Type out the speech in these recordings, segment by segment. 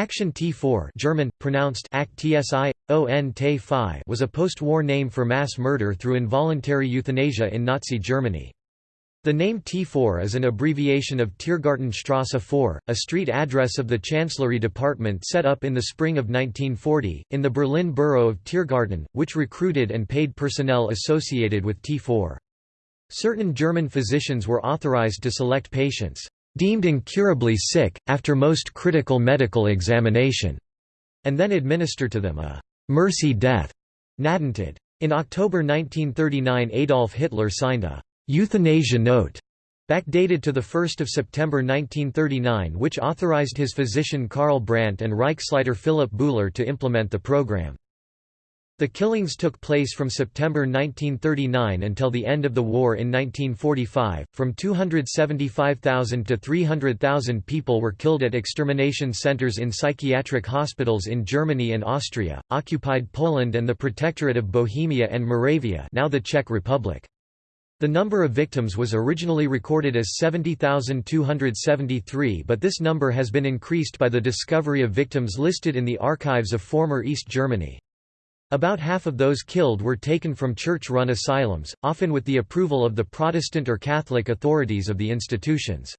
Action T4 German, pronounced TSI, was a post-war name for mass murder through involuntary euthanasia in Nazi Germany. The name T4 is an abbreviation of Tiergartenstrasse 4, a street address of the Chancellery Department set up in the spring of 1940, in the Berlin borough of Tiergarten, which recruited and paid personnel associated with T4. Certain German physicians were authorized to select patients, "...deemed incurably sick, after most critical medical examination", and then administer to them a "...mercy death", Gnadentod. In October 1939 Adolf Hitler signed a euthanasia note backdated to 1 September 1939 which authorized his physician Karl Brandt and Reichsleiter Philipp Bühler to implement the program. The killings took place from September 1939 until the end of the war in 1945. From 275,000 to 300,000 people were killed at extermination centers in psychiatric hospitals in Germany and Austria, occupied Poland and the Protectorate of Bohemia and Moravia, now the Czech Republic. The number of victims was originally recorded as 70,273 but this number has been increased by the discovery of victims listed in the archives of former East Germany. About half of those killed were taken from church-run asylums, often with the approval of the Protestant or Catholic authorities of the institutions.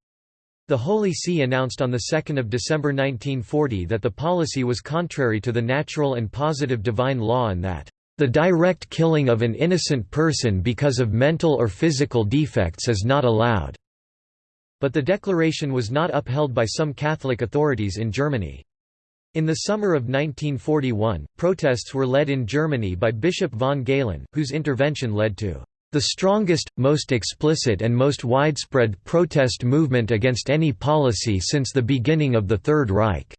The Holy See announced on 2 December 1940 that the policy was contrary to the natural and positive divine law and that the direct killing of an innocent person because of mental or physical defects is not allowed." But the declaration was not upheld by some Catholic authorities in Germany. In the summer of 1941, protests were led in Germany by Bishop von Galen, whose intervention led to the strongest, most explicit and most widespread protest movement against any policy since the beginning of the Third Reich.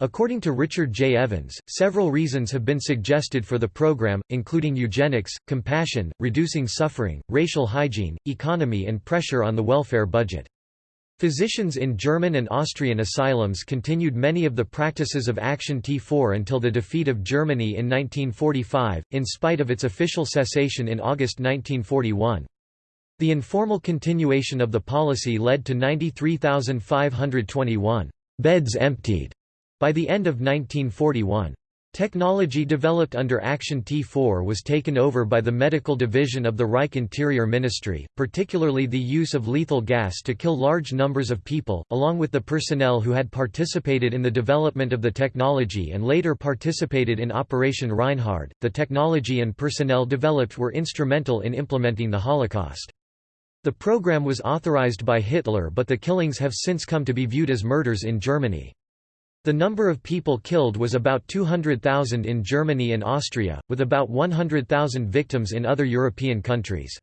According to Richard J. Evans, several reasons have been suggested for the program, including eugenics, compassion, reducing suffering, racial hygiene, economy and pressure on the welfare budget. Physicians in German and Austrian asylums continued many of the practices of Action T4 until the defeat of Germany in 1945, in spite of its official cessation in August 1941. The informal continuation of the policy led to 93,521 beds emptied by the end of 1941, Technology developed under Action T4 was taken over by the medical division of the Reich Interior Ministry, particularly the use of lethal gas to kill large numbers of people, along with the personnel who had participated in the development of the technology and later participated in Operation Reinhard. The technology and personnel developed were instrumental in implementing the Holocaust. The program was authorized by Hitler but the killings have since come to be viewed as murders in Germany. The number of people killed was about 200,000 in Germany and Austria, with about 100,000 victims in other European countries.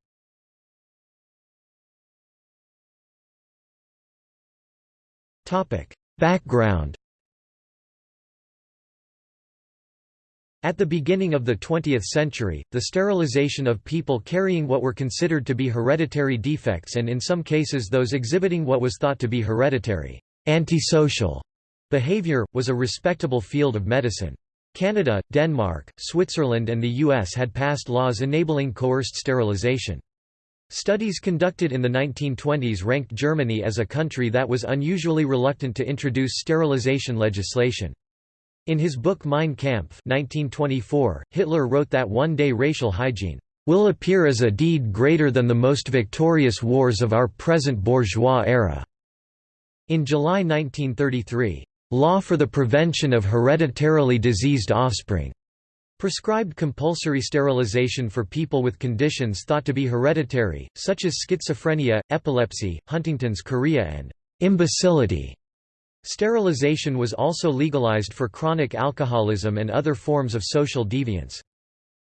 Background At the beginning of the 20th century, the sterilization of people carrying what were considered to be hereditary defects and in some cases those exhibiting what was thought to be hereditary, antisocial Behavior, was a respectable field of medicine. Canada, Denmark, Switzerland and the US had passed laws enabling coerced sterilization. Studies conducted in the 1920s ranked Germany as a country that was unusually reluctant to introduce sterilization legislation. In his book Mein Kampf 1924, Hitler wrote that one-day racial hygiene will appear as a deed greater than the most victorious wars of our present bourgeois era." In July 1933, Law for the Prevention of Hereditarily Diseased Offspring prescribed compulsory sterilization for people with conditions thought to be hereditary, such as schizophrenia, epilepsy, Huntington's chorea and imbecility. Sterilization was also legalized for chronic alcoholism and other forms of social deviance.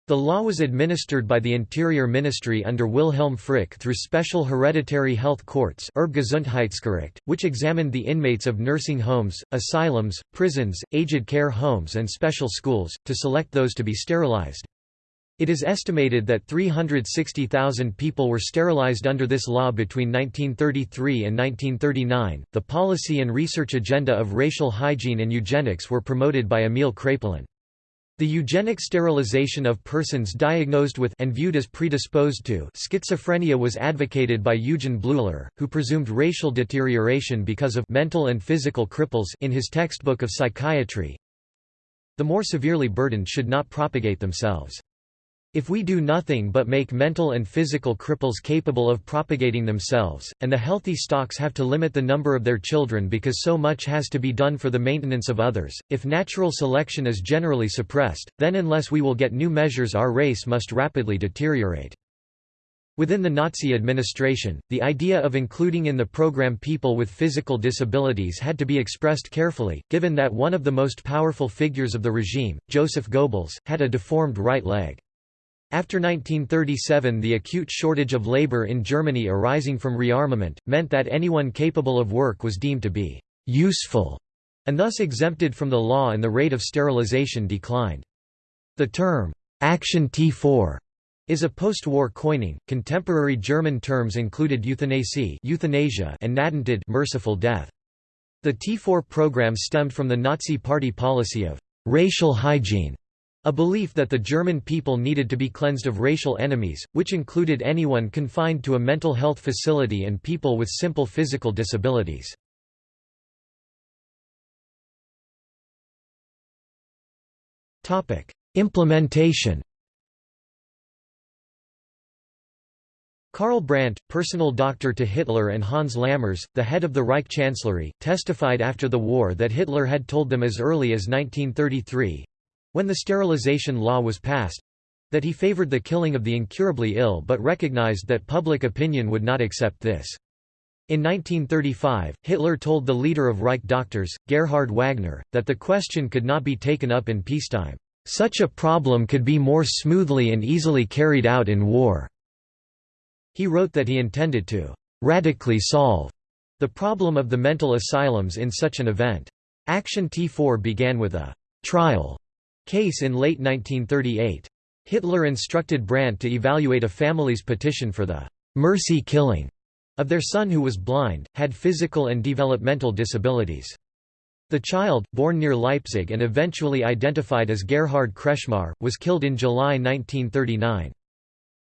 The law was administered by the Interior Ministry under Wilhelm Frick through special hereditary health courts which examined the inmates of nursing homes, asylums, prisons, aged care homes and special schools, to select those to be sterilized. It is estimated that 360,000 people were sterilized under this law between 1933 and 1939. The policy and research agenda of racial hygiene and eugenics were promoted by Emil Kraepelin. The eugenic sterilization of persons diagnosed with and viewed as predisposed to schizophrenia was advocated by Eugen Bleuler, who presumed racial deterioration because of mental and physical cripples in his textbook of psychiatry. The more severely burdened should not propagate themselves. If we do nothing but make mental and physical cripples capable of propagating themselves, and the healthy stocks have to limit the number of their children because so much has to be done for the maintenance of others, if natural selection is generally suppressed, then unless we will get new measures our race must rapidly deteriorate. Within the Nazi administration, the idea of including in the program people with physical disabilities had to be expressed carefully, given that one of the most powerful figures of the regime, Joseph Goebbels, had a deformed right leg. After 1937 the acute shortage of labor in Germany arising from rearmament, meant that anyone capable of work was deemed to be «useful» and thus exempted from the law and the rate of sterilization declined. The term «Action T4» is a post-war coining. Contemporary German terms included euthanasie euthanasia and Gnadentod merciful death. The T4 program stemmed from the Nazi Party policy of «racial hygiene» A belief that the German people needed to be cleansed of racial enemies, which included anyone confined to a mental health facility and people with simple physical disabilities. Implementation Karl Brandt, personal doctor to Hitler and Hans Lammers, the head of the Reich Chancellery, testified after the war that Hitler had told them as early as 1933, when the sterilization law was passed that he favored the killing of the incurably ill but recognized that public opinion would not accept this. In 1935, Hitler told the leader of Reich doctors, Gerhard Wagner, that the question could not be taken up in peacetime. Such a problem could be more smoothly and easily carried out in war. He wrote that he intended to radically solve the problem of the mental asylums in such an event. Action T4 began with a trial case in late 1938. Hitler instructed Brandt to evaluate a family's petition for the «mercy killing» of their son who was blind, had physical and developmental disabilities. The child, born near Leipzig and eventually identified as Gerhard Kretschmar, was killed in July 1939.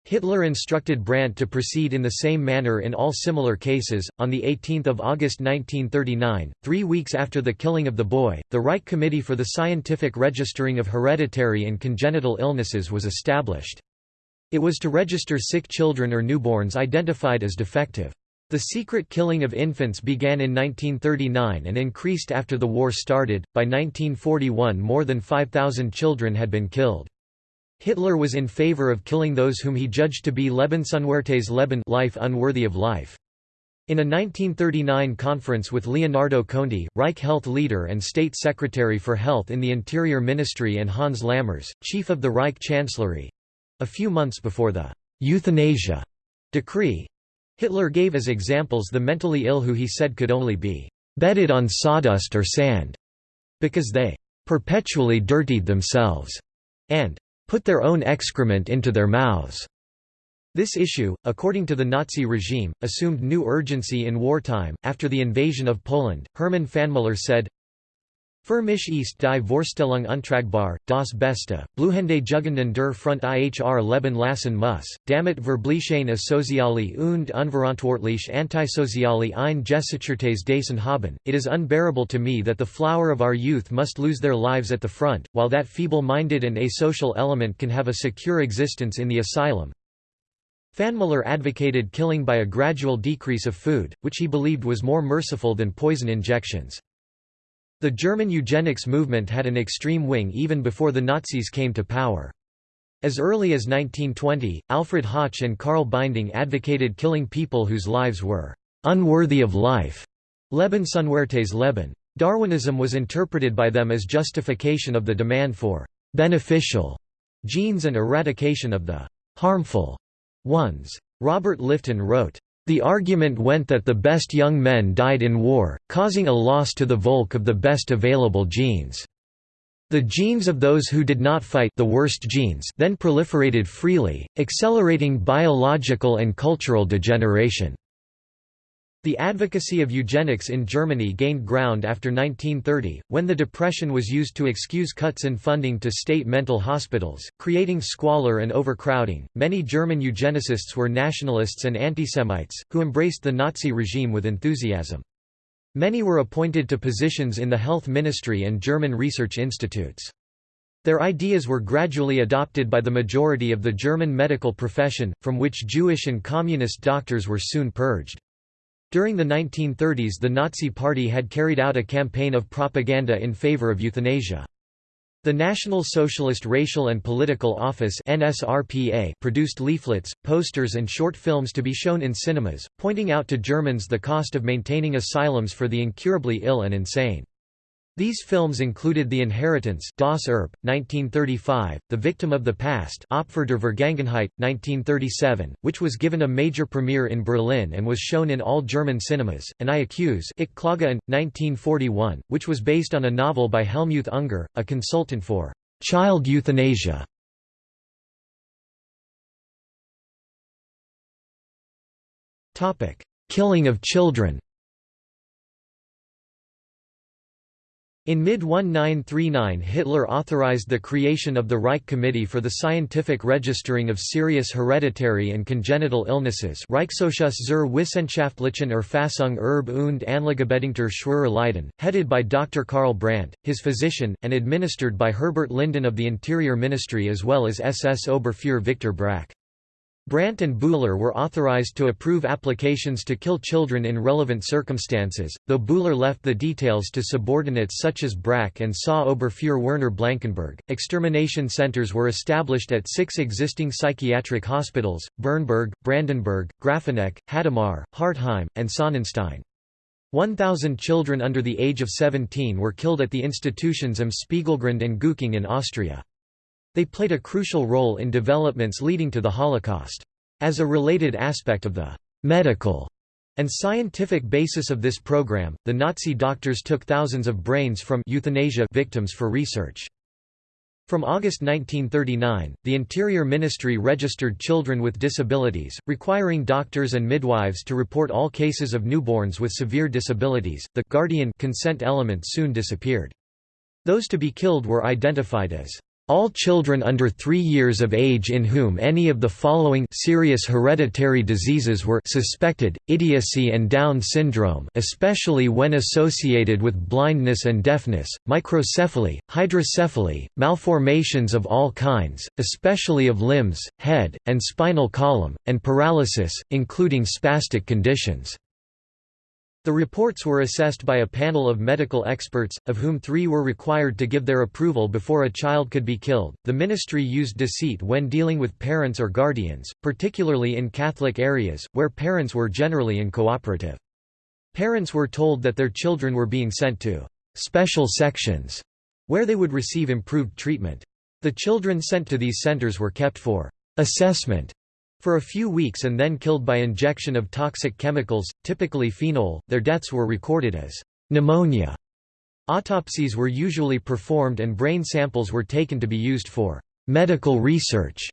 Hitler instructed Brandt to proceed in the same manner in all similar cases. On 18 August 1939, three weeks after the killing of the boy, the Reich Committee for the Scientific Registering of Hereditary and Congenital Illnesses was established. It was to register sick children or newborns identified as defective. The secret killing of infants began in 1939 and increased after the war started. By 1941, more than 5,000 children had been killed. Hitler was in favor of killing those whom he judged to be Lebensunwertes Leben life unworthy of life. In a 1939 conference with Leonardo Conti, Reich Health leader and State Secretary for Health in the Interior Ministry and Hans Lammers, chief of the Reich Chancellery—a few months before the «euthanasia» decree, Hitler gave as examples the mentally ill who he said could only be «bedded on sawdust or sand» because they «perpetually dirtied themselves» and put their own excrement into their mouths. This issue, according to the Nazi regime, assumed new urgency in wartime. After the invasion of Poland, Hermann Pfannmüller said, Für mich ist die Vorstellung untragbar, das Beste, Blühende Jugenden der Front ihr Leben lassen muss, damit verblichen asoziale und unverantwortlich antisoziale ein Gesichertes Dasein haben. It is unbearable to me that the flower of our youth must lose their lives at the front, while that feeble-minded and asocial element can have a secure existence in the asylum. Pfannmüller advocated killing by a gradual decrease of food, which he believed was more merciful than poison injections. The German eugenics movement had an extreme wing even before the Nazis came to power. As early as 1920, Alfred Hoche and Karl Binding advocated killing people whose lives were unworthy of life. Lebensunwertes Leben. Darwinism was interpreted by them as justification of the demand for beneficial genes and eradication of the harmful ones. Robert Lifton wrote, the argument went that the best young men died in war, causing a loss to the Volk of the best available genes. The genes of those who did not fight the worst genes then proliferated freely, accelerating biological and cultural degeneration. The advocacy of eugenics in Germany gained ground after 1930, when the Depression was used to excuse cuts in funding to state mental hospitals, creating squalor and overcrowding. Many German eugenicists were nationalists and antisemites, who embraced the Nazi regime with enthusiasm. Many were appointed to positions in the health ministry and German research institutes. Their ideas were gradually adopted by the majority of the German medical profession, from which Jewish and communist doctors were soon purged. During the 1930s the Nazi Party had carried out a campaign of propaganda in favor of euthanasia. The National Socialist Racial and Political Office NSRPA produced leaflets, posters and short films to be shown in cinemas, pointing out to Germans the cost of maintaining asylums for the incurably ill and insane. These films included The Inheritance Das Erbe, 1935, The Victim of the Past Opfer der Vergangenheit, 1937, which was given a major premiere in Berlin and was shown in all German cinemas, and I Accuse Ich Klage an, 1941, which was based on a novel by Helmut Unger, a consultant for child euthanasia. Killing of children In mid-1939 Hitler authorized the creation of the Reich Committee for the Scientific Registering of Serious Hereditary and Congenital Illnesses Reichsausschuss zur wissenschaftlichen Erfassung Erb und Anlagebedingter schwerer Leiden, headed by Dr. Karl Brandt, his physician, and administered by Herbert Linden of the Interior Ministry as well as SS Oberfuhrer Victor Brack. Brandt and Bühler were authorized to approve applications to kill children in relevant circumstances, though Bühler left the details to subordinates such as Brack and Saw Oberfuhrer Werner Blankenburg. Extermination centers were established at six existing psychiatric hospitals Bernburg, Brandenburg, Grafeneck, Hadamar, Hartheim, and Sonnenstein. 1,000 children under the age of 17 were killed at the institutions am Spiegelgrund and Gugging in Austria. They played a crucial role in developments leading to the Holocaust. As a related aspect of the medical and scientific basis of this program, the Nazi doctors took thousands of brains from euthanasia victims for research. From August 1939, the Interior Ministry registered children with disabilities, requiring doctors and midwives to report all cases of newborns with severe disabilities. The guardian consent element soon disappeared. Those to be killed were identified as all children under three years of age in whom any of the following serious hereditary diseases were suspected, idiocy and Down syndrome especially when associated with blindness and deafness, microcephaly, hydrocephaly, malformations of all kinds, especially of limbs, head, and spinal column, and paralysis, including spastic conditions. The reports were assessed by a panel of medical experts, of whom three were required to give their approval before a child could be killed. The ministry used deceit when dealing with parents or guardians, particularly in Catholic areas, where parents were generally uncooperative. Parents were told that their children were being sent to special sections, where they would receive improved treatment. The children sent to these centers were kept for assessment for a few weeks and then killed by injection of toxic chemicals, typically phenol, their deaths were recorded as pneumonia. Autopsies were usually performed and brain samples were taken to be used for medical research.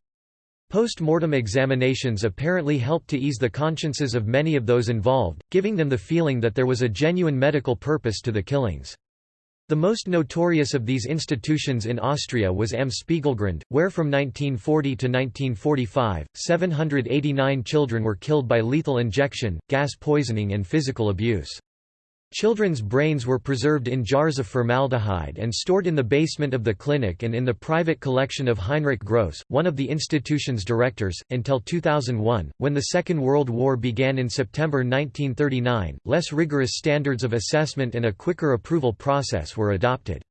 Post-mortem examinations apparently helped to ease the consciences of many of those involved, giving them the feeling that there was a genuine medical purpose to the killings. The most notorious of these institutions in Austria was Am Spiegelgrund, where from 1940 to 1945, 789 children were killed by lethal injection, gas poisoning and physical abuse. Children's brains were preserved in jars of formaldehyde and stored in the basement of the clinic and in the private collection of Heinrich Gross, one of the institution's directors, until 2001. When the Second World War began in September 1939, less rigorous standards of assessment and a quicker approval process were adopted.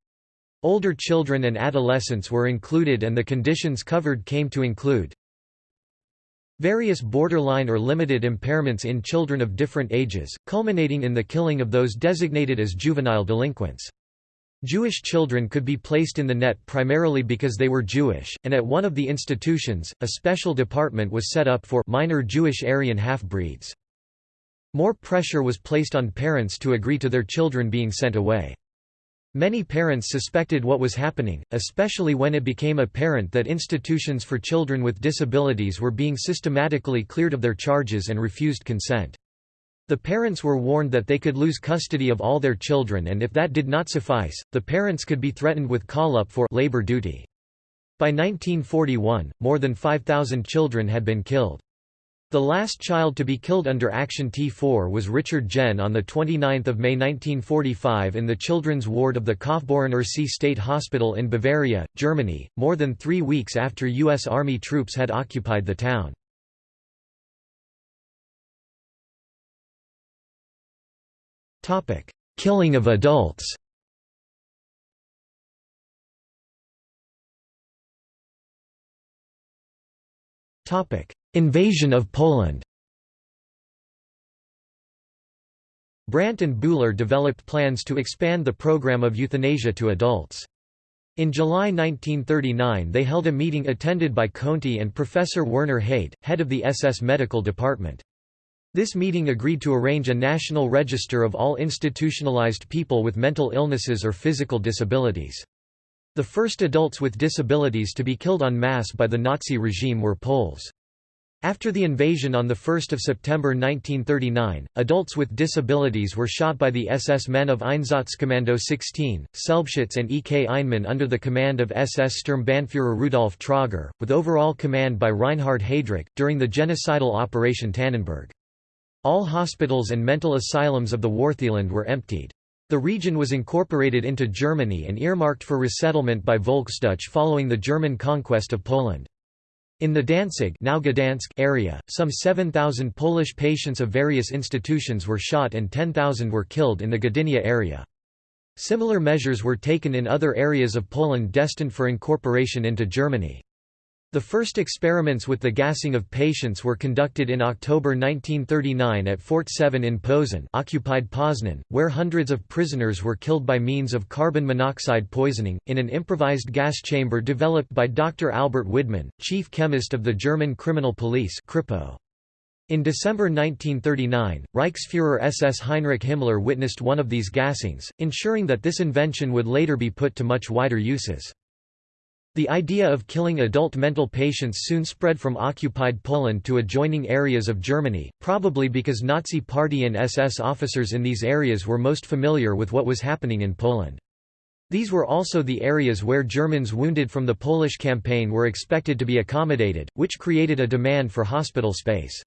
Older children and adolescents were included and the conditions covered came to include Various borderline or limited impairments in children of different ages, culminating in the killing of those designated as juvenile delinquents. Jewish children could be placed in the net primarily because they were Jewish, and at one of the institutions, a special department was set up for minor Jewish Aryan half-breeds. More pressure was placed on parents to agree to their children being sent away. Many parents suspected what was happening, especially when it became apparent that institutions for children with disabilities were being systematically cleared of their charges and refused consent. The parents were warned that they could lose custody of all their children and if that did not suffice, the parents could be threatened with call-up for labor duty. By 1941, more than 5,000 children had been killed. The last child to be killed under Action T4 was Richard Jenne on 29 May 1945 in the children's ward of the Kaufbeuren-Irsee State Hospital in Bavaria, Germany, more than three weeks after U.S. Army troops had occupied the town. Killing of adults Invasion of Poland Brandt and Buhler developed plans to expand the program of euthanasia to adults. In July 1939 they held a meeting attended by Conti and Professor Werner Heyde, head of the SS Medical Department. This meeting agreed to arrange a national register of all institutionalized people with mental illnesses or physical disabilities. The first adults with disabilities to be killed en masse by the Nazi regime were Poles. After the invasion on 1 September 1939, adults with disabilities were shot by the SS men of Einsatzkommando 16, Selbstschutz and E. K. Einmann under the command of SS Sturmbannführer Rudolf Tröger, with overall command by Reinhard Heydrich, during the genocidal Operation Tannenberg. All hospitals and mental asylums of the Wartheland were emptied. The region was incorporated into Germany and earmarked for resettlement by Volksdeutsche following the German conquest of Poland. In the Danzig now Gdansk area, some 7,000 Polish patients of various institutions were shot and 10,000 were killed in the Gdynia area. Similar measures were taken in other areas of Poland destined for incorporation into Germany. The first experiments with the gassing of patients were conducted in October 1939 at Fort 7 in Posen occupied Poznan, where hundreds of prisoners were killed by means of carbon monoxide poisoning, in an improvised gas chamber developed by Dr. Albert Widmann, chief chemist of the German criminal police. In December 1939, Reichsfuhrer SS Heinrich Himmler witnessed one of these gassings, ensuring that this invention would later be put to much wider uses. The idea of killing adult mental patients soon spread from occupied Poland to adjoining areas of Germany, probably because Nazi Party and SS officers in these areas were most familiar with what was happening in Poland. These were also the areas where Germans wounded from the Polish campaign were expected to be accommodated, which created a demand for hospital space.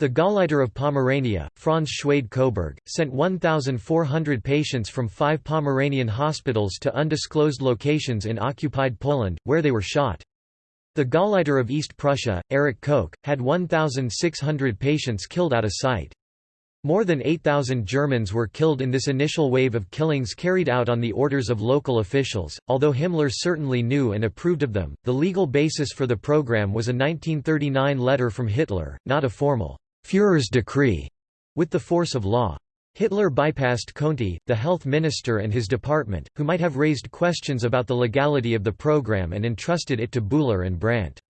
The Gauleiter of Pomerania, Franz Schwede-Coburg, sent 1,400 patients from five Pomeranian hospitals to undisclosed locations in occupied Poland, where they were shot. The Gauleiter of East Prussia, Erich Koch, had 1,600 patients killed out of sight. More than 8,000 Germans were killed in this initial wave of killings carried out on the orders of local officials. Although Himmler certainly knew and approved of them, the legal basis for the program was a 1939 letter from Hitler, not a formal Führer's decree with the force of law. Hitler bypassed Conti, the health minister and his department, who might have raised questions about the legality of the program and entrusted it to Buhler and Brandt.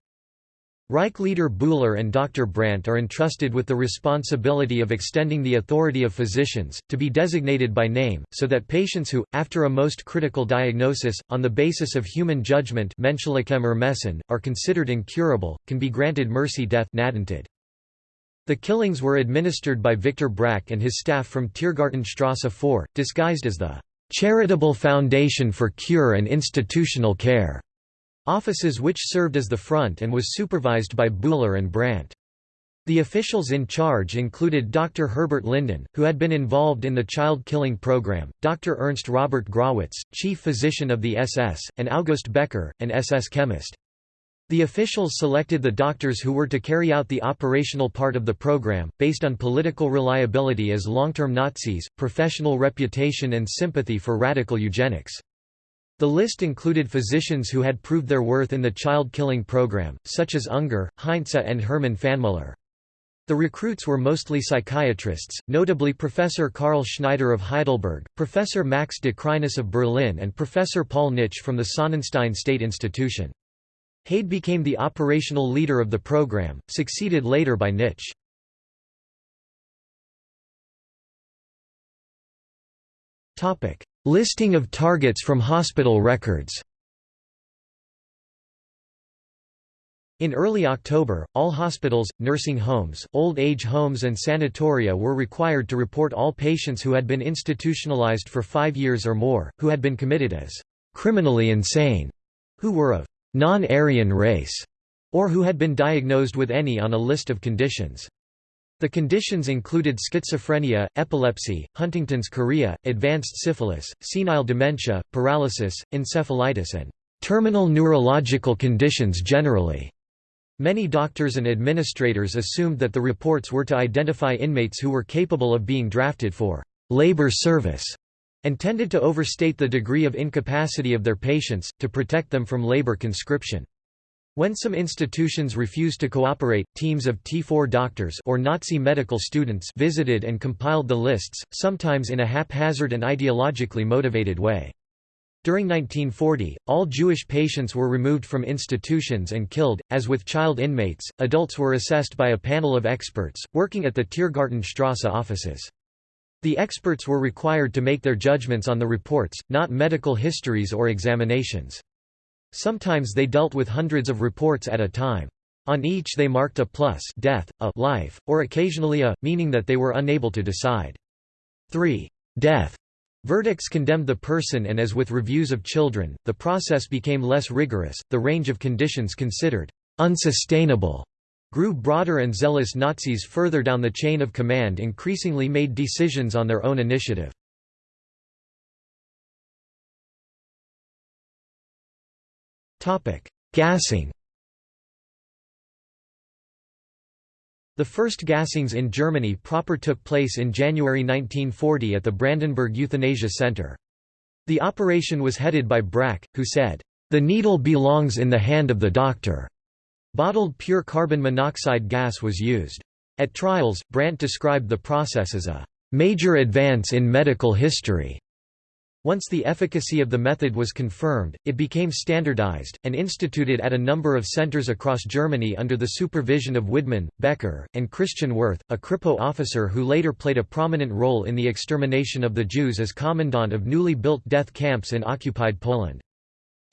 Reich leader Buhler and Dr. Brandt are entrusted with the responsibility of extending the authority of physicians, to be designated by name, so that patients who, after a most critical diagnosis, on the basis of human judgment are considered incurable, can be granted mercy death the killings were administered by Victor Brack and his staff from Tiergartenstrasse 4, disguised as the "'Charitable Foundation for Cure and Institutional Care' offices which served as the front and was supervised by Buhler and Brandt. The officials in charge included Dr. Herbert Linden, who had been involved in the child killing program, Dr. Ernst Robert Grawitz, chief physician of the SS, and August Becker, an SS chemist. The officials selected the doctors who were to carry out the operational part of the program, based on political reliability as long-term Nazis, professional reputation and sympathy for radical eugenics. The list included physicians who had proved their worth in the child-killing program, such as Unger, Heinze and Hermann Pfannmüller. The recruits were mostly psychiatrists, notably Professor Karl Schneider of Heidelberg, Professor Max de Crinis of Berlin and Professor Paul Nitsch from the Sonnenstein State Institution. Heyde became the operational leader of the program, succeeded later by Nitsch. Listing of targets from hospital records In early October, all hospitals, nursing homes, old age homes and sanatoria were required to report all patients who had been institutionalized for five years or more, who had been committed as criminally insane, who were of non-Aryan race, or who had been diagnosed with any on a list of conditions. The conditions included schizophrenia, epilepsy, Huntington's chorea, advanced syphilis, senile dementia, paralysis, encephalitis and terminal neurological conditions generally. Many doctors and administrators assumed that the reports were to identify inmates who were capable of being drafted for labor service and tended to overstate the degree of incapacity of their patients, to protect them from labor conscription. When some institutions refused to cooperate, teams of T4 doctors or Nazi medical students visited and compiled the lists, sometimes in a haphazard and ideologically motivated way. During 1940, all Jewish patients were removed from institutions and killed. As with child inmates, adults were assessed by a panel of experts, working at the Tiergartenstrasse offices. The experts were required to make their judgments on the reports, not medical histories or examinations. Sometimes they dealt with hundreds of reports at a time. On each they marked a plus death, a life, or occasionally a, meaning that they were unable to decide. 3. Death Verdicts condemned the person and as with reviews of children, the process became less rigorous, the range of conditions considered unsustainable grew broader and zealous Nazis further down the chain of command increasingly made decisions on their own initiative. Gassing The first gassings in Germany proper took place in January 1940 at the Brandenburg Euthanasia Center. The operation was headed by Brack, who said, "...the needle belongs in the hand of the doctor." Bottled pure carbon monoxide gas was used. At trials, Brandt described the process as a "...major advance in medical history." Once the efficacy of the method was confirmed, it became standardized, and instituted at a number of centers across Germany under the supervision of Widmann, Becker, and Christian Wirth, a Kripo officer who later played a prominent role in the extermination of the Jews as commandant of newly built death camps in occupied Poland.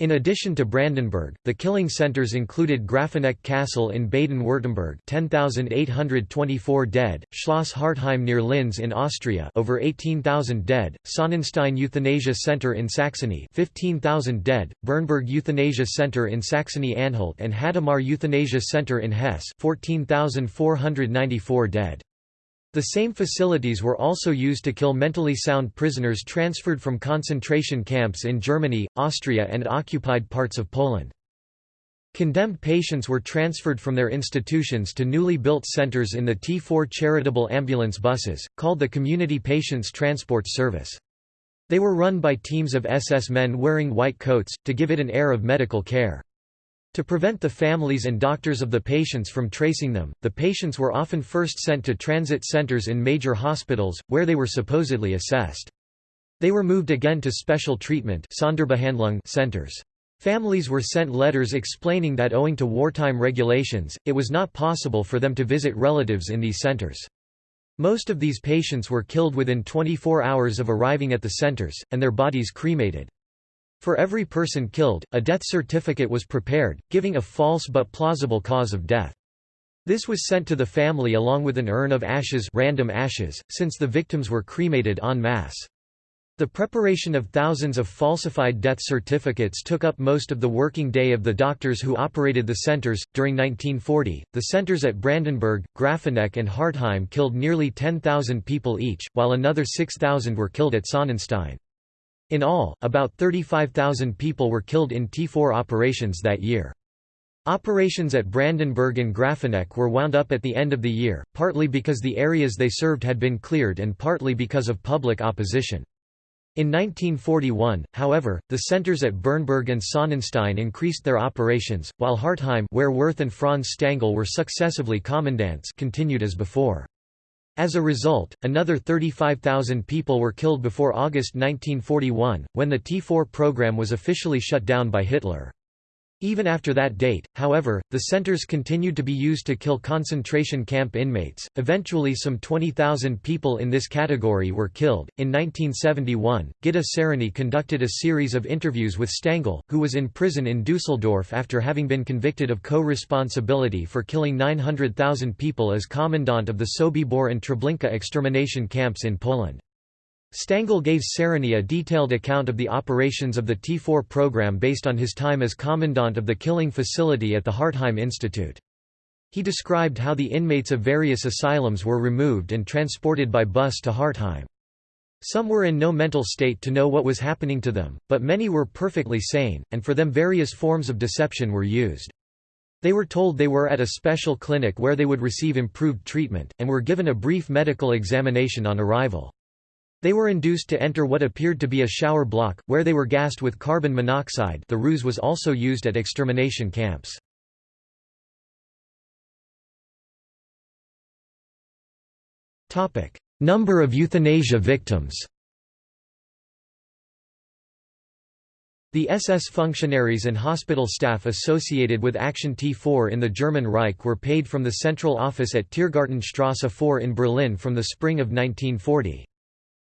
In addition to Brandenburg, the killing centers included Grafeneck Castle in Baden-Württemberg 10,824 dead, Schloss Hartheim near Linz in Austria over 18,000 dead, Sonnenstein Euthanasia Center in Saxony 15,000 dead, Bernburg Euthanasia Center in Saxony-Anhalt and Hadamar Euthanasia Center in Hesse 14,494 dead. The same facilities were also used to kill mentally sound prisoners transferred from concentration camps in Germany, Austria and occupied parts of Poland. Condemned patients were transferred from their institutions to newly built centers in the T4 charitable ambulance buses, called the Community Patients Transport Service. They were run by teams of SS men wearing white coats, to give it an air of medical care. To prevent the families and doctors of the patients from tracing them, the patients were often first sent to transit centers in major hospitals, where they were supposedly assessed. They were moved again to special treatment centers. Families were sent letters explaining that owing to wartime regulations, it was not possible for them to visit relatives in these centers. Most of these patients were killed within 24 hours of arriving at the centers, and their bodies cremated. For every person killed, a death certificate was prepared, giving a false but plausible cause of death. This was sent to the family along with an urn of ashes random ashes, since the victims were cremated en masse. The preparation of thousands of falsified death certificates took up most of the working day of the doctors who operated the centers. During 1940, the centers at Brandenburg, Grafeneck, and Hartheim killed nearly 10,000 people each, while another 6,000 were killed at Sonnenstein. In all, about 35,000 people were killed in T4 operations that year. Operations at Brandenburg and Grafeneck were wound up at the end of the year, partly because the areas they served had been cleared and partly because of public opposition. In 1941, however, the centers at Bernburg and Sonnenstein increased their operations, while Hartheim where Wirth and Franz Stangl were successively commandants continued as before. As a result, another 35,000 people were killed before August 1941, when the T4 program was officially shut down by Hitler. Even after that date, however, the centers continued to be used to kill concentration camp inmates. Eventually, some 20,000 people in this category were killed. In 1971, Gitta Sereny conducted a series of interviews with Stangl, who was in prison in Dusseldorf after having been convicted of co responsibility for killing 900,000 people as commandant of the Sobibor and Treblinka extermination camps in Poland. Stangl gave Sereny a detailed account of the operations of the T4 program based on his time as commandant of the killing facility at the Hartheim Institute. He described how the inmates of various asylums were removed and transported by bus to Hartheim. Some were in no mental state to know what was happening to them, but many were perfectly sane, and for them various forms of deception were used. They were told they were at a special clinic where they would receive improved treatment, and were given a brief medical examination on arrival. They were induced to enter what appeared to be a shower block, where they were gassed with carbon monoxide the ruse was also used at extermination camps. Number of euthanasia victims The SS functionaries and hospital staff associated with Action T4 in the German Reich were paid from the central office at Tiergartenstrasse 4 in Berlin from the spring of 1940.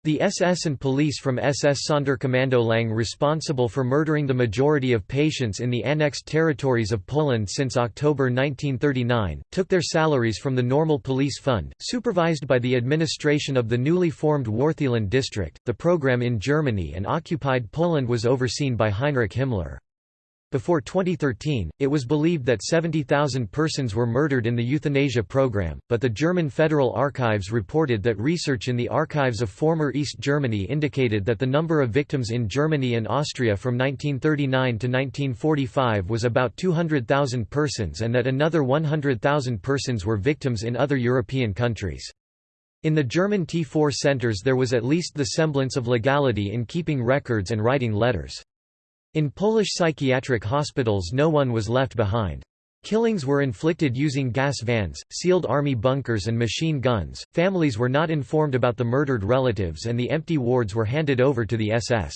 The SS and police from SS Sonderkommando Lang responsible for murdering the majority of patients in the annexed territories of Poland since October 1939, took their salaries from the normal police fund, supervised by the administration of the newly formed Wartheland district. The program in Germany and occupied Poland was overseen by Heinrich Himmler. Before 2013, it was believed that 70,000 persons were murdered in the euthanasia program, but the German Federal Archives reported that research in the archives of former East Germany indicated that the number of victims in Germany and Austria from 1939 to 1945 was about 200,000 persons and that another 100,000 persons were victims in other European countries. In the German T4 centers there was at least the semblance of legality in keeping records and writing letters. In Polish psychiatric hospitals no one was left behind. Killings were inflicted using gas vans, sealed army bunkers and machine guns. Families were not informed about the murdered relatives and the empty wards were handed over to the SS.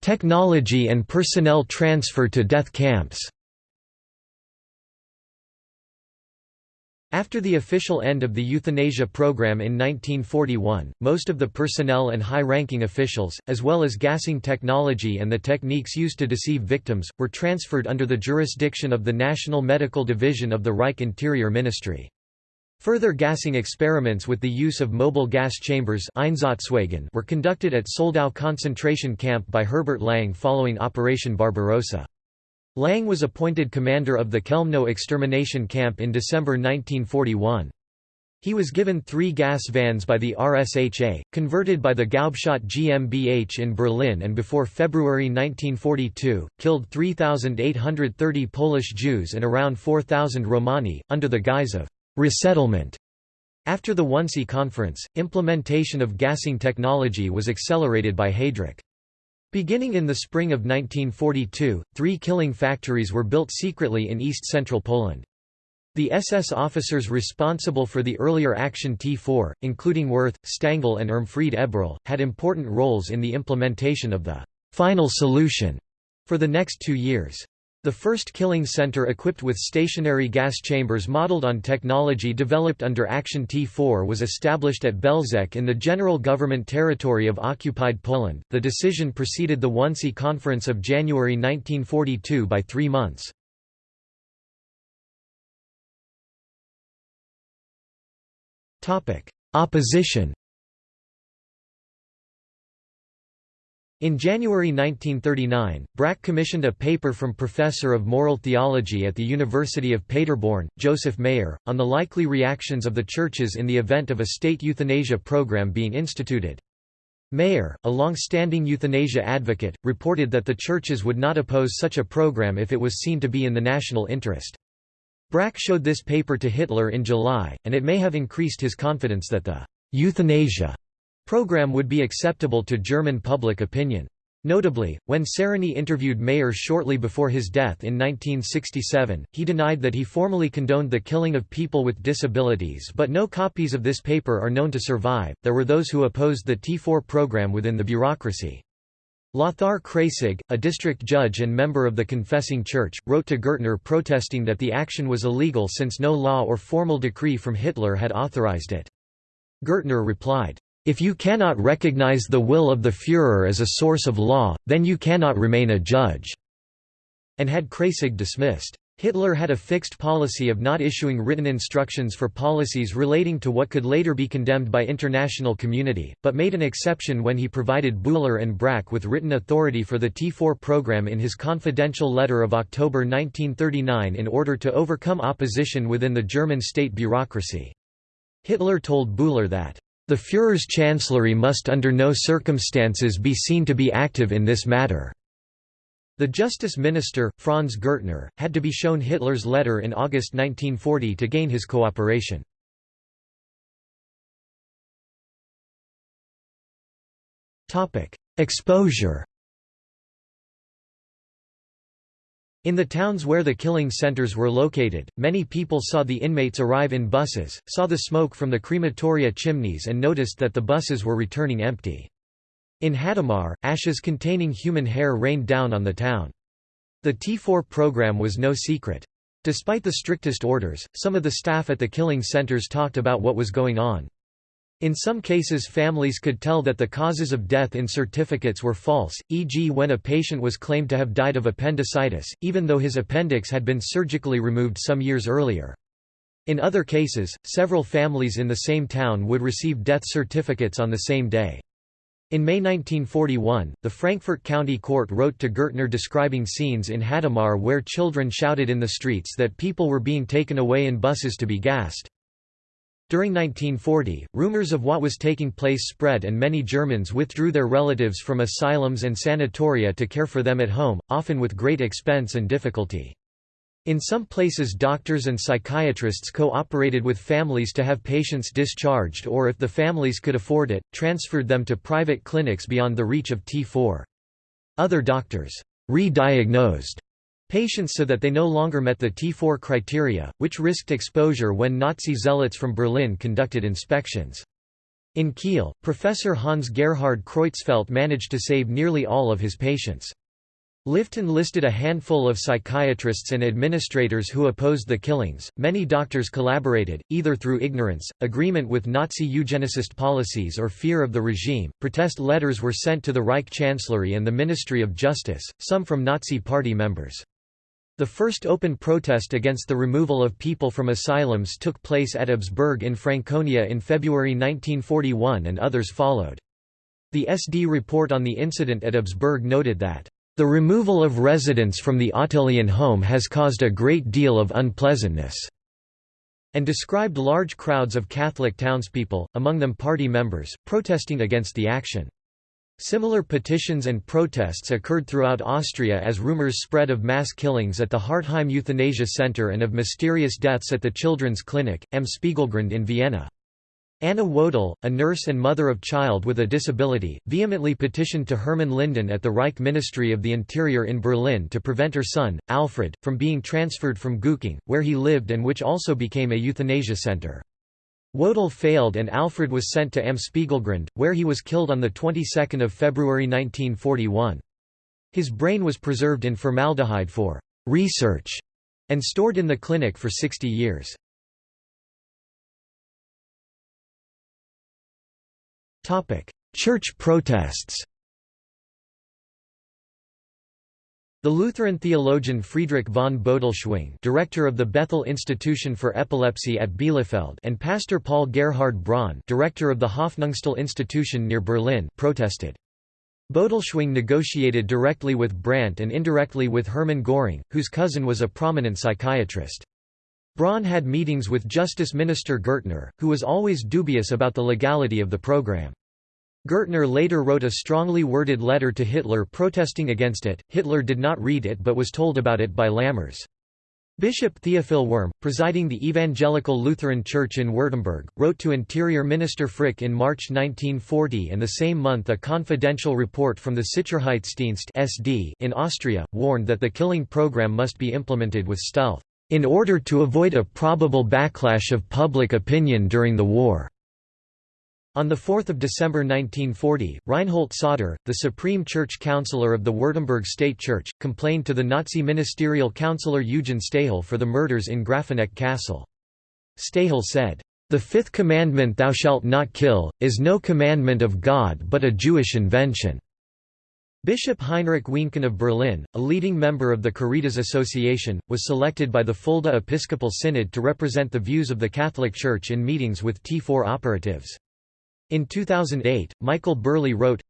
Technology and personnel transfer to death camps. After the official end of the euthanasia program in 1941, most of the personnel and high-ranking officials, as well as gassing technology and the techniques used to deceive victims, were transferred under the jurisdiction of the National Medical Division of the Reich Interior Ministry. Further gassing experiments with the use of mobile gas chambers were conducted at Soldau concentration camp by Herbert Lang following Operation Barbarossa. Lang was appointed commander of the Chelmno extermination camp in December 1941. He was given three gas vans by the RSHA, converted by the Gaubschat GmbH in Berlin and before February 1942, killed 3,830 Polish Jews and around 4,000 Romani, under the guise of resettlement. After the Wannsee Conference, implementation of gassing technology was accelerated by Heydrich. Beginning in the spring of 1942, three killing factories were built secretly in east-central Poland. The SS officers responsible for the earlier Action T4, including Wirth, Stangl and Irmfried Eberl, had important roles in the implementation of the «final solution» for the next two years. The first killing center equipped with stationary gas chambers modeled on technology developed under Action T4 was established at Belzec in the General Government Territory of occupied Poland. The decision preceded the Wannsee Conference of January 1942 by three months. Opposition In January 1939, Brack commissioned a paper from Professor of Moral Theology at the University of Paderborn, Joseph Mayer, on the likely reactions of the churches in the event of a state euthanasia program being instituted. Mayer, a long-standing euthanasia advocate, reported that the churches would not oppose such a program if it was seen to be in the national interest. Brack showed this paper to Hitler in July, and it may have increased his confidence that the euthanasia program would be acceptable to German public opinion. Notably, when Sereny interviewed Mayr shortly before his death in 1967, he denied that he formally condoned the killing of people with disabilities, but no copies of this paper are known to survive. There were those who opposed the T4 program within the bureaucracy. Lothar Kreyssig, a district judge and member of the Confessing Church, wrote to Gürtner protesting that the action was illegal since no law or formal decree from Hitler had authorized it. Gürtner replied, if you cannot recognize the will of the Führer as a source of law, then you cannot remain a judge." and had Kreyssig dismissed. Hitler had a fixed policy of not issuing written instructions for policies relating to what could later be condemned by international community, but made an exception when he provided Bühler and Brack with written authority for the T4 program in his confidential letter of October 1939 in order to overcome opposition within the German state bureaucracy. Hitler told Bühler that the Führer's chancellery must under no circumstances be seen to be active in this matter. The justice minister, Franz Gürtner, had to be shown Hitler's letter in August 1940 to gain his cooperation. Exposure In the towns where the killing centers were located, many people saw the inmates arrive in buses, saw the smoke from the crematoria chimneys and noticed that the buses were returning empty. In Hadamar, ashes containing human hair rained down on the town. The T4 program was no secret. Despite the strictest orders, some of the staff at the killing centers talked about what was going on. In some cases families could tell that the causes of death in certificates were false, e.g. when a patient was claimed to have died of appendicitis, even though his appendix had been surgically removed some years earlier. In other cases, several families in the same town would receive death certificates on the same day. In May 1941, the Frankfurt County Court wrote to Gürtner describing scenes in Hadamar where children shouted in the streets that people were being taken away in buses to be gassed. During 1940, rumors of what was taking place spread and many Germans withdrew their relatives from asylums and sanatoria to care for them at home, often with great expense and difficulty. In some places doctors and psychiatrists cooperated with families to have patients discharged or if the families could afford it, transferred them to private clinics beyond the reach of T4. Other doctors re-diagnosed patients so that they no longer met the T4 criteria, which risked exposure when Nazi zealots from Berlin conducted inspections. In Kiel, Professor Hans Gerhard Creutzfeldt managed to save nearly all of his patients. Lifton listed a handful of psychiatrists and administrators who opposed the killings. Many doctors collaborated, either through ignorance, agreement with Nazi eugenicist policies, or fear of the regime. Protest letters were sent to the Reich Chancellery and the Ministry of Justice, some from Nazi Party members. The first open protest against the removal of people from asylums took place at Absberg in Franconia in February 1941 and others followed. The SD report on the incident at Absberg noted that, "...the removal of residents from the Ottilian home has caused a great deal of unpleasantness." and described large crowds of Catholic townspeople, among them party members, protesting against the action. Similar petitions and protests occurred throughout Austria as rumors spread of mass killings at the Hartheim Euthanasia Center and of mysterious deaths at the Children's Clinic, Am Spiegelgrund in Vienna. Anna Wodel, a nurse and mother of child with a disability, vehemently petitioned to Hermann Linden at the Reich Ministry of the Interior in Berlin to prevent her son, Alfred, from being transferred from Gugging, where he lived and which also became a euthanasia center. Wodel failed and Alfred was sent to Am Spiegelgrund, where he was killed on the 22nd of February 1941. His brain was preserved in formaldehyde for research and stored in the clinic for 60 years. Church protests The Lutheran theologian Friedrich von Bodelschwingh director of the Bethel Institution for Epilepsy at Bielefeld and pastor Paul Gerhard Braun director of the Hoffnungstal Institution near Berlin protested. Bodelschwingh negotiated directly with Brandt and indirectly with Hermann Göring, whose cousin was a prominent psychiatrist. Braun had meetings with Justice Minister Gürtner, who was always dubious about the legality of the program. Gürtner later wrote a strongly worded letter to Hitler protesting against it. Hitler did not read it but was told about it by Lammers. Bishop Theophil Wurm, presiding the Evangelical Lutheran Church in Württemberg, wrote to Interior Minister Frick in March 1940 and the same month a confidential report from the Sicherheitsdienst SD in Austria, warned that the killing program must be implemented with stealth, in order to avoid a probable backlash of public opinion during the war. On 4 December 1940, Reinhold Sauter, the Supreme Church Councillor of the Württemberg State Church, complained to the Nazi ministerial councillor Eugen Stahel for the murders in Grafeneck Castle. Stahel said, "...the fifth commandment thou shalt not kill, is no commandment of God but a Jewish invention." Bishop Heinrich Wienken of Berlin, a leading member of the Caritas Association, was selected by the Fulda Episcopal Synod to represent the views of the Catholic Church in meetings with T4 operatives. In 2008, Michael Burleigh wrote,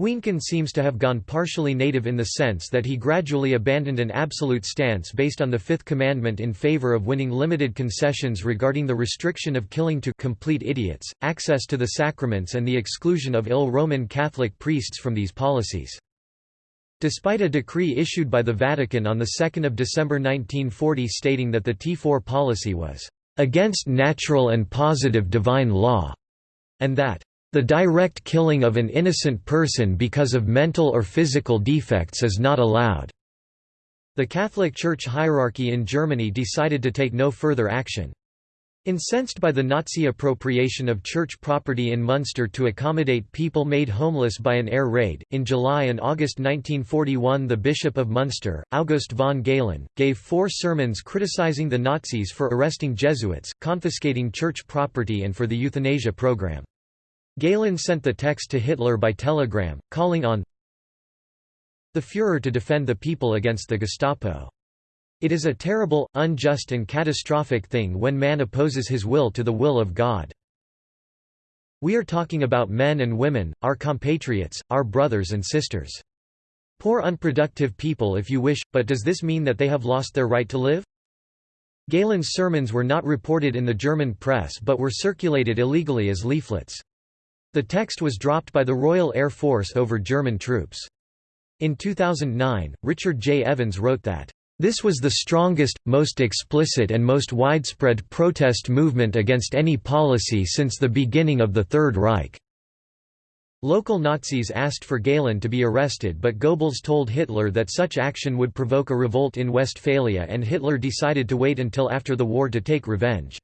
Wienken seems to have gone partially native in the sense that he gradually abandoned an absolute stance based on the Fifth Commandment in favor of winning limited concessions regarding the restriction of killing to complete idiots, access to the sacraments and the exclusion of ill Roman Catholic priests from these policies. Despite a decree issued by the Vatican on 2 December 1940 stating that the T4 policy was against natural and positive divine law, and that the direct killing of an innocent person because of mental or physical defects is not allowed. The Catholic Church hierarchy in Germany decided to take no further action. Incensed by the Nazi appropriation of church property in Munster to accommodate people made homeless by an air raid, in July and August 1941 the Bishop of Munster, August von Galen, gave four sermons criticizing the Nazis for arresting Jesuits, confiscating church property and for the euthanasia program. Galen sent the text to Hitler by telegram, calling on the Führer to defend the people against the Gestapo. It is a terrible, unjust and catastrophic thing when man opposes his will to the will of God. We are talking about men and women, our compatriots, our brothers and sisters. Poor unproductive people if you wish, but does this mean that they have lost their right to live? Galen's sermons were not reported in the German press but were circulated illegally as leaflets. The text was dropped by the Royal Air Force over German troops. In 2009, Richard J. Evans wrote that, "...this was the strongest, most explicit and most widespread protest movement against any policy since the beginning of the Third Reich." Local Nazis asked for Galen to be arrested but Goebbels told Hitler that such action would provoke a revolt in Westphalia and Hitler decided to wait until after the war to take revenge.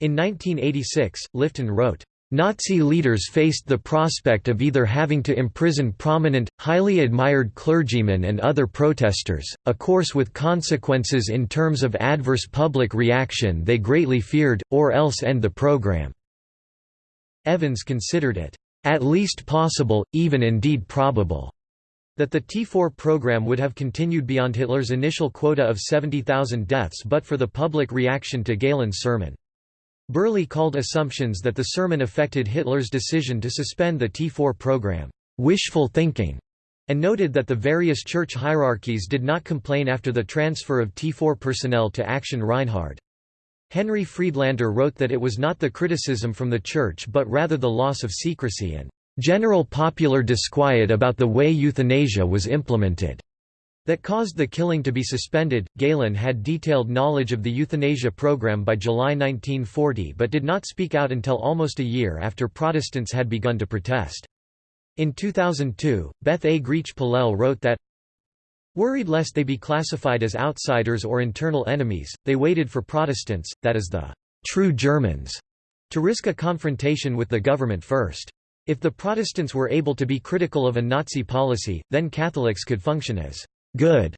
In 1986, Lifton wrote, Nazi leaders faced the prospect of either having to imprison prominent, highly admired clergymen and other protesters, a course with consequences in terms of adverse public reaction they greatly feared, or else end the program. Evans considered it, "...at least possible, even indeed probable." that the T4 program would have continued beyond Hitler's initial quota of 70,000 deaths but for the public reaction to Galen's sermon. Burleigh called assumptions that the sermon affected Hitler's decision to suspend the T4 program, "...wishful thinking", and noted that the various church hierarchies did not complain after the transfer of T4 personnel to Action Reinhard. Henry Friedlander wrote that it was not the criticism from the church but rather the loss of secrecy and general popular disquiet about the way euthanasia was implemented that caused the killing to be suspended. Galen had detailed knowledge of the euthanasia program by July 1940 but did not speak out until almost a year after Protestants had begun to protest. In 2002, Beth A. Griech-Polelle wrote that, Worried lest they be classified as outsiders or internal enemies, they waited for Protestants, that is the true Germans, to risk a confrontation with the government first. If the Protestants were able to be critical of a Nazi policy, then Catholics could function as good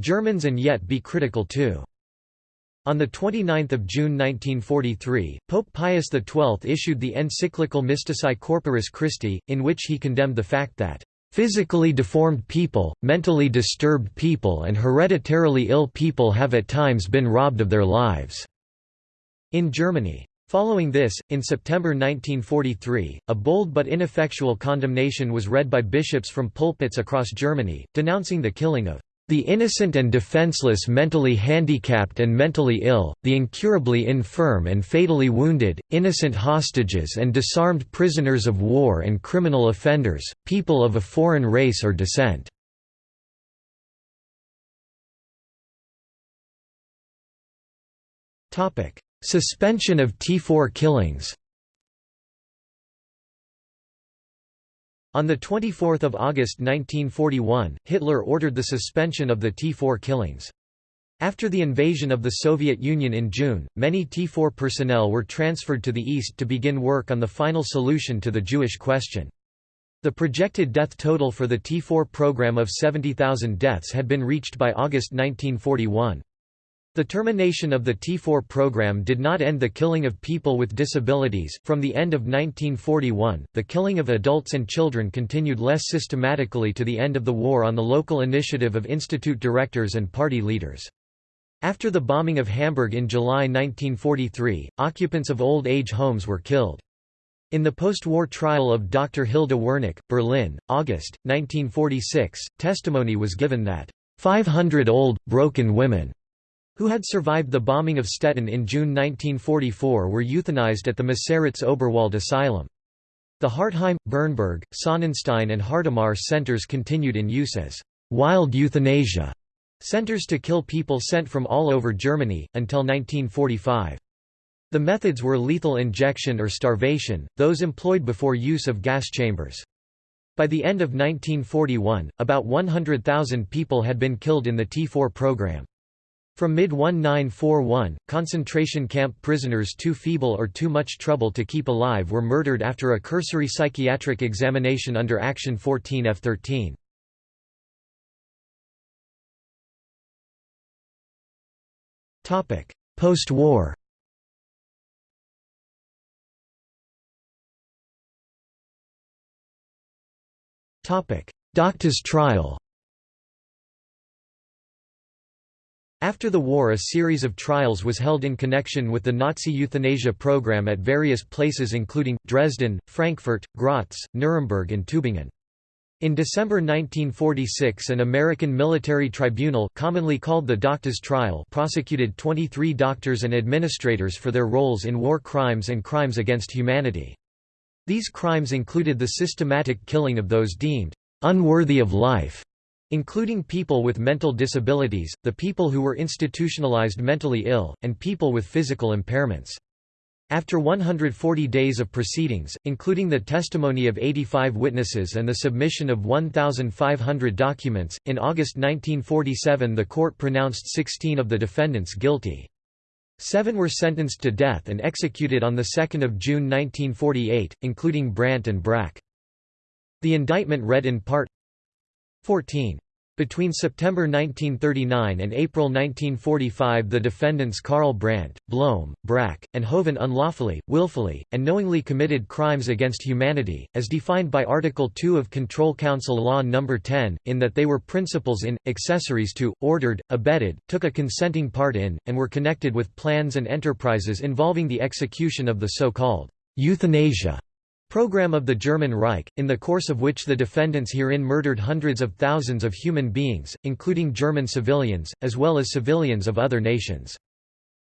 Germans and yet be critical too. On 29 June 1943, Pope Pius XII issued the encyclical Mystici Corporis Christi, in which he condemned the fact that Physically deformed people, mentally disturbed people and hereditarily ill people have at times been robbed of their lives." in Germany. Following this, in September 1943, a bold but ineffectual condemnation was read by bishops from pulpits across Germany, denouncing the killing of the innocent and defenseless mentally handicapped and mentally ill, the incurably infirm and fatally wounded, innocent hostages and disarmed prisoners of war and criminal offenders, people of a foreign race or descent." Suspension of T4 killings On 24 August 1941, Hitler ordered the suspension of the T4 killings. After the invasion of the Soviet Union in June, many T4 personnel were transferred to the east to begin work on the final solution to the Jewish question. The projected death total for the T4 program of 70,000 deaths had been reached by August 1941. The termination of the T4 program did not end the killing of people with disabilities. From the end of 1941, the killing of adults and children continued less systematically to the end of the war on the local initiative of institute directors and party leaders. After the bombing of Hamburg in July 1943, occupants of old age homes were killed. In the post-war trial of Dr. Hilda Wernicke, Berlin, August, 1946, testimony was given that 500 old, broken women who had survived the bombing of Stettin in June 1944 were euthanized at the Meseritz Oberwald Asylum. The Hartheim, Bernburg, Sonnenstein and Hadamar centers continued in use as «wild euthanasia» centers to kill people sent from all over Germany, until 1945. The methods were lethal injection or starvation, those employed before use of gas chambers. By the end of 1941, about 100,000 people had been killed in the T4 program. From mid-1941, concentration camp prisoners too feeble or too much trouble to keep alive were murdered after a cursory psychiatric examination under Action 14 F-13. Post-war Doctor's trial After the war a series of trials was held in connection with the Nazi euthanasia program at various places including, Dresden, Frankfurt, Graz, Nuremberg and Tübingen. In December 1946 an American military tribunal commonly called the Doctors trial prosecuted 23 doctors and administrators for their roles in war crimes and crimes against humanity. These crimes included the systematic killing of those deemed unworthy of life including people with mental disabilities, the people who were institutionalized mentally ill, and people with physical impairments. After 140 days of proceedings, including the testimony of 85 witnesses and the submission of 1,500 documents, in August 1947 the court pronounced 16 of the defendants guilty. Seven were sentenced to death and executed on 2 June 1948, including Brandt and Brack. The indictment read in part 14. Between September 1939 and April 1945 the defendants Karl Brandt, Blome, Brack, and Hoven unlawfully, willfully, and knowingly committed crimes against humanity, as defined by Article 2 of Control Council Law No. 10, in that they were principals in, accessories to, ordered, abetted, took a consenting part in, and were connected with plans and enterprises involving the execution of the so-called euthanasia Program of the German Reich, in the course of which the defendants herein murdered hundreds of thousands of human beings, including German civilians, as well as civilians of other nations.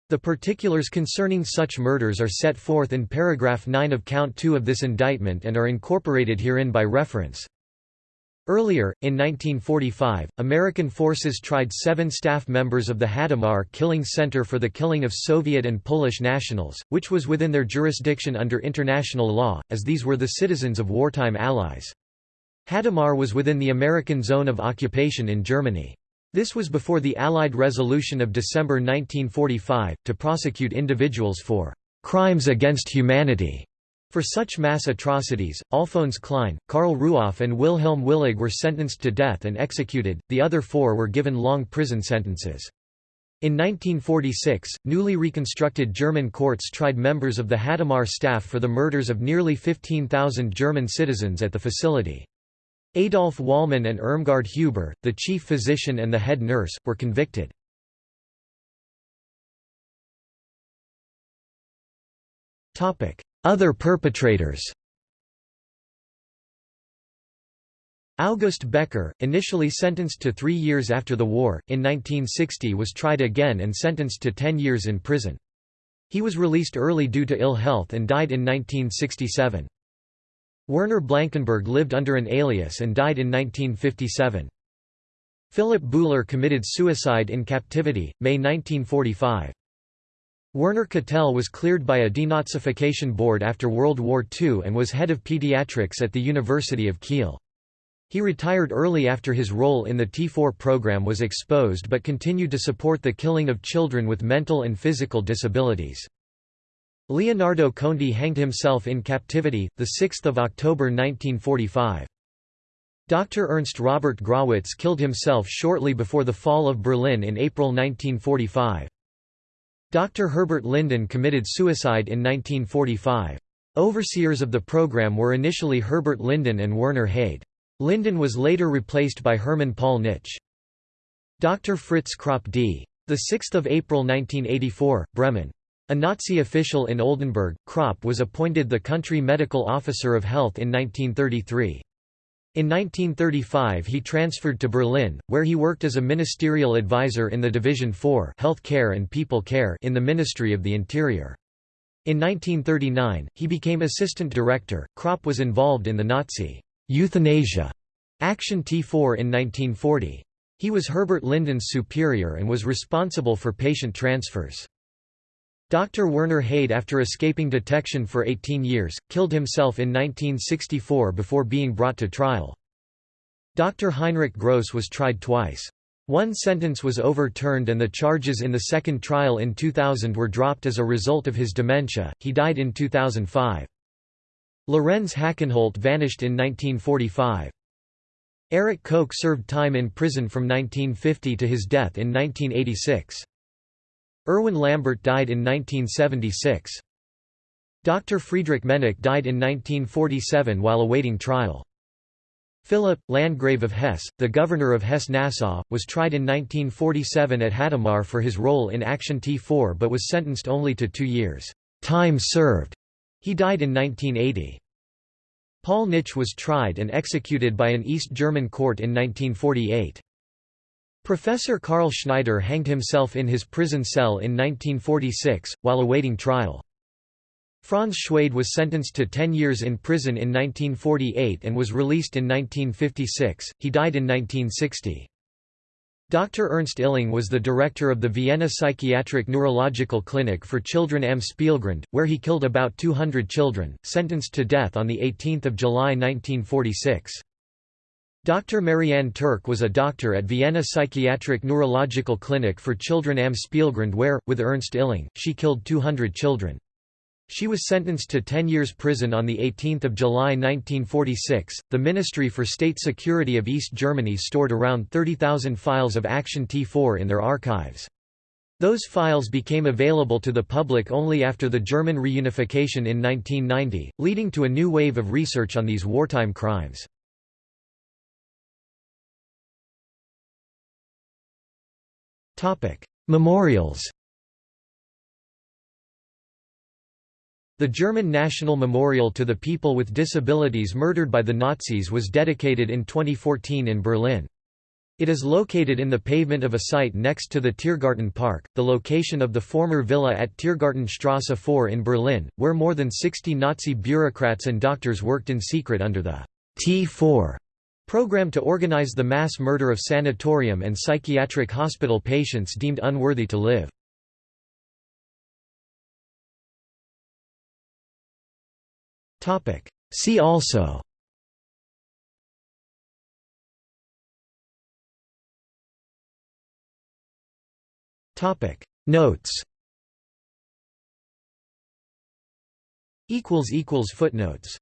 The particulars concerning such murders are set forth in paragraph 9 of count 2 of this indictment and are incorporated herein by reference. Earlier, in 1945, American forces tried seven staff members of the Hadamar Killing Center for the killing of Soviet and Polish nationals, which was within their jurisdiction under international law, as these were the citizens of wartime allies. Hadamar was within the American zone of occupation in Germany. This was before the Allied resolution of December 1945, to prosecute individuals for «crimes against humanity» For such mass atrocities, Alphonse Klein, Karl Ruoff and Wilhelm Willig were sentenced to death and executed, the other four were given long prison sentences. In 1946, newly reconstructed German courts tried members of the Hadamar staff for the murders of nearly 15,000 German citizens at the facility. Adolf Wahlmann and Irmgard Huber, the chief physician and the head nurse, were convicted. Other perpetrators August Becker, initially sentenced to three years after the war, in 1960 was tried again and sentenced to ten years in prison. He was released early due to ill health and died in 1967. Werner Blankenburg lived under an alias and died in 1957. Philip Bouhler committed suicide in captivity, May 1945. Werner Catel was cleared by a denazification board after World War II and was head of pediatrics at the University of Kiel. He retired early after his role in the T4 program was exposed but continued to support the killing of children with mental and physical disabilities. Leonardo Conti hanged himself in captivity, 6 October 1945. Dr. Ernst Robert Grawitz killed himself shortly before the fall of Berlin in April 1945. Dr. Herbert Linden committed suicide in 1945. Overseers of the program were initially Herbert Linden and Werner Heyde. Linden was later replaced by Hermann Paul Nitsche. Dr. Fritz Kropp d. 6 April 1984, Bremen. A Nazi official in Oldenburg, Kropp was appointed the country medical officer of health in 1933. In 1935 he transferred to Berlin, where he worked as a ministerial advisor in the Division 4 Health Care and People Care in the Ministry of the Interior. In 1939, he became assistant director. Kropp was involved in the Nazi euthanasia Action T4 in 1940. He was Herbert Linden's superior and was responsible for patient transfers. Dr. Werner Heyde after escaping detection for 18 years, killed himself in 1964 before being brought to trial. Dr. Heinrich Gross was tried twice. One sentence was overturned and the charges in the second trial in 2000 were dropped as a result of his dementia, he died in 2005. Lorenz Hackenholt vanished in 1945. Erich Koch served time in prison from 1950 to his death in 1986. Erwin Lambert died in 1976. Dr. Friedrich Mennecke died in 1947 while awaiting trial. Philip, Landgrave of Hesse, the governor of Hesse-Nassau, was tried in 1947 at Hadamar for his role in Action T4 but was sentenced only to two years. Time served. He died in 1980. Paul Nitsche was tried and executed by an East German court in 1948. Professor Carl Schneider hanged himself in his prison cell in 1946, while awaiting trial. Franz Schwede was sentenced to 10 years in prison in 1948 and was released in 1956, he died in 1960. Dr. Ernst Illing was the director of the Vienna Psychiatric Neurological Clinic for Children am Spiegelgrund, where he killed about 200 children, sentenced to death on 18 July 1946. Dr. Marianne Türk was a doctor at Vienna Psychiatric Neurological Clinic for Children am Spiegelgrund where, with Ernst Illing, she killed 200 children. She was sentenced to 10 years prison on 18 July 1946. The Ministry for State Security of East Germany stored around 30,000 files of Action T4 in their archives. Those files became available to the public only after the German reunification in 1990, leading to a new wave of research on these wartime crimes. Memorials The German National Memorial to the People with Disabilities Murdered by the Nazis was dedicated in 2014 in Berlin. It is located in the pavement of a site next to the Tiergarten Park, the location of the former villa at Tiergartenstrasse 4 in Berlin, where more than 60 Nazi bureaucrats and doctors worked in secret under the T4 Program to organize the mass murder of sanatorium and psychiatric hospital patients deemed unworthy to live. See also Notes Footnotes